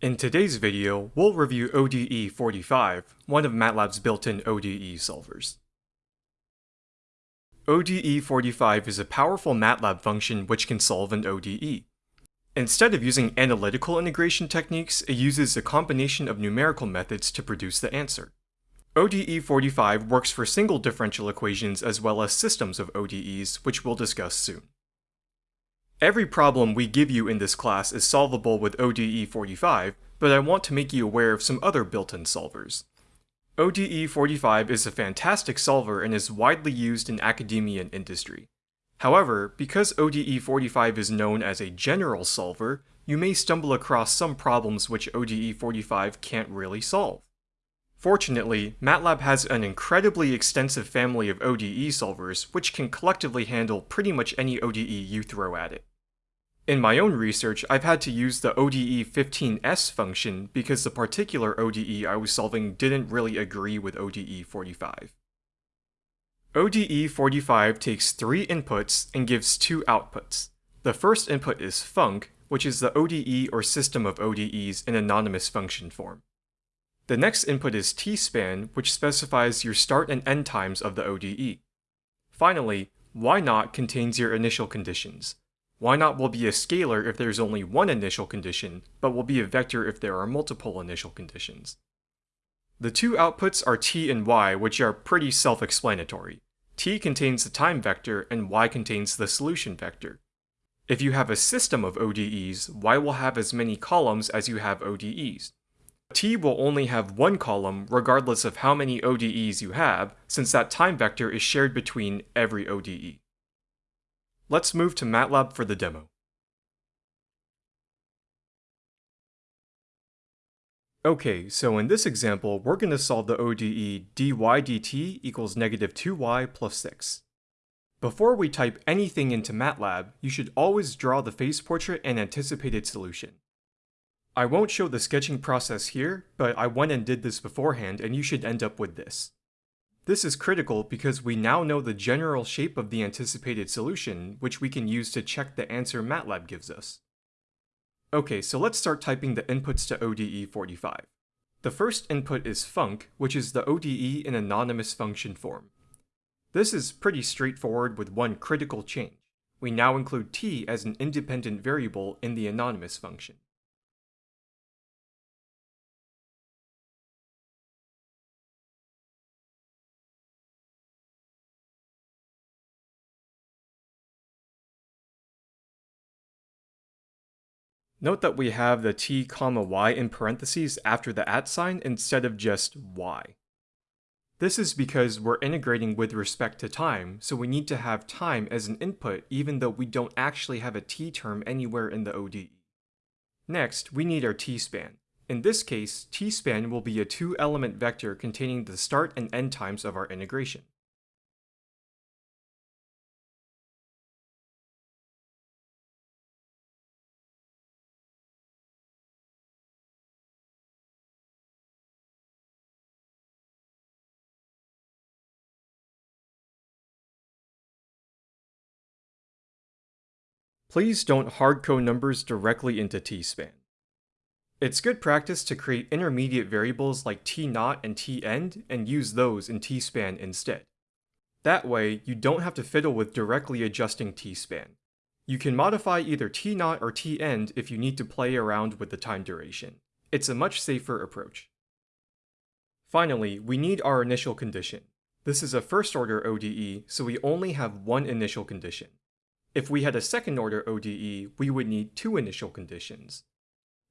In today's video, we'll review ODE 45, one of MATLAB's built-in ODE solvers. ODE 45 is a powerful MATLAB function which can solve an ODE. Instead of using analytical integration techniques, it uses a combination of numerical methods to produce the answer. ODE 45 works for single differential equations as well as systems of ODEs, which we'll discuss soon. Every problem we give you in this class is solvable with ODE 45, but I want to make you aware of some other built-in solvers. ODE 45 is a fantastic solver and is widely used in academia and industry. However, because ODE 45 is known as a general solver, you may stumble across some problems which ODE 45 can't really solve. Fortunately, MATLAB has an incredibly extensive family of ODE solvers which can collectively handle pretty much any ODE you throw at it. In my own research, I've had to use the ODE15s function because the particular ODE I was solving didn't really agree with ODE45. ODE45 takes three inputs and gives two outputs. The first input is func, which is the ODE or system of ODEs in anonymous function form. The next input is tspan, which specifies your start and end times of the ODE. Finally, y naught contains your initial conditions, y naught will be a scalar if there's only one initial condition, but will be a vector if there are multiple initial conditions. The two outputs are t and y, which are pretty self-explanatory. t contains the time vector and y contains the solution vector. If you have a system of ODEs, y will have as many columns as you have ODEs. t will only have one column regardless of how many ODEs you have, since that time vector is shared between every ODE. Let's move to MATLAB for the demo. Okay, so in this example, we're going to solve the ODE dy dt equals negative 2y plus 6. Before we type anything into MATLAB, you should always draw the phase portrait and anticipated solution. I won't show the sketching process here, but I went and did this beforehand and you should end up with this. This is critical because we now know the general shape of the anticipated solution, which we can use to check the answer MATLAB gives us. Okay, so let's start typing the inputs to ODE 45. The first input is func, which is the ODE in anonymous function form. This is pretty straightforward with one critical change. We now include t as an independent variable in the anonymous function. Note that we have the t comma y in parentheses after the at sign instead of just y. This is because we're integrating with respect to time, so we need to have time as an input even though we don't actually have a t term anywhere in the ODE. Next, we need our t-span. In this case, t-span will be a two-element vector containing the start and end times of our integration. Please don't hardcode numbers directly into tspan. It's good practice to create intermediate variables like t-naught and t-end and use those in tspan instead. That way, you don't have to fiddle with directly adjusting tspan. You can modify either t-naught or t-end if you need to play around with the time duration. It's a much safer approach. Finally, we need our initial condition. This is a first order ODE, so we only have one initial condition. If we had a second order ODE, we would need two initial conditions.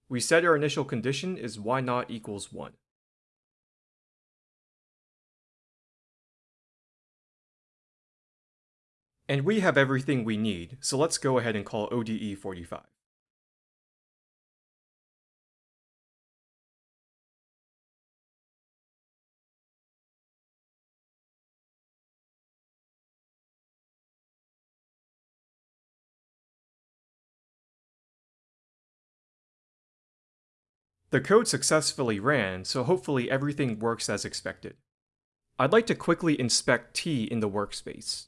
We said our initial condition is y naught equals 1. And we have everything we need, so let's go ahead and call ODE 45. The code successfully ran, so hopefully everything works as expected. I'd like to quickly inspect t in the workspace.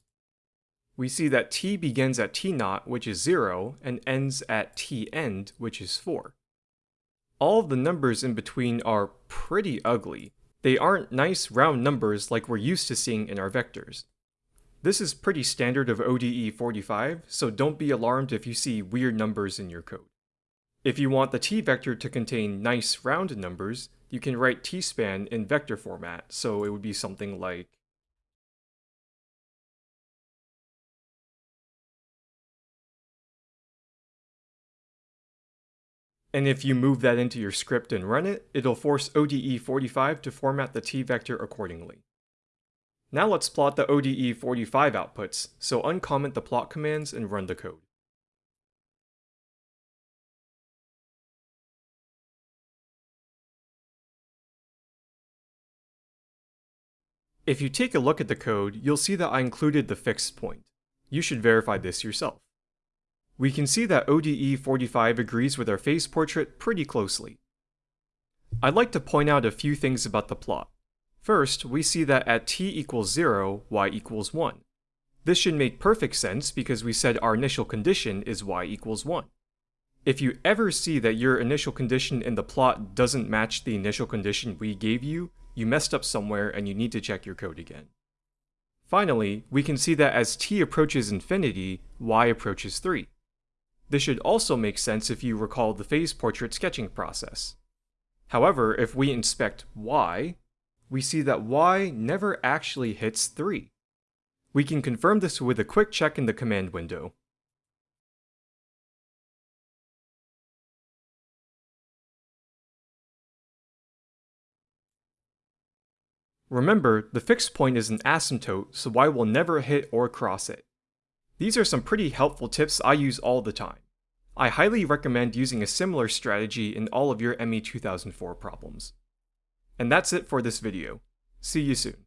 We see that t begins at t naught, which is 0, and ends at t end, which is 4. all the numbers in between are pretty ugly. They aren't nice round numbers like we're used to seeing in our vectors. This is pretty standard of ODE 45, so don't be alarmed if you see weird numbers in your code. If you want the t-vector to contain nice round numbers, you can write tspan in vector format, so it would be something like And if you move that into your script and run it, it'll force ODE45 to format the t-vector accordingly. Now let's plot the ODE45 outputs, so uncomment the plot commands and run the code. If you take a look at the code, you'll see that I included the fixed point. You should verify this yourself. We can see that ODE45 agrees with our phase portrait pretty closely. I'd like to point out a few things about the plot. First, we see that at t equals 0, y equals 1. This should make perfect sense because we said our initial condition is y equals 1. If you ever see that your initial condition in the plot doesn't match the initial condition we gave you, you messed up somewhere and you need to check your code again. Finally, we can see that as t approaches infinity, y approaches 3. This should also make sense if you recall the phase portrait sketching process. However, if we inspect y, we see that y never actually hits 3. We can confirm this with a quick check in the command window. Remember, the fixed point is an asymptote, so y will never hit or cross it. These are some pretty helpful tips I use all the time. I highly recommend using a similar strategy in all of your ME 2004 problems. And that's it for this video. See you soon.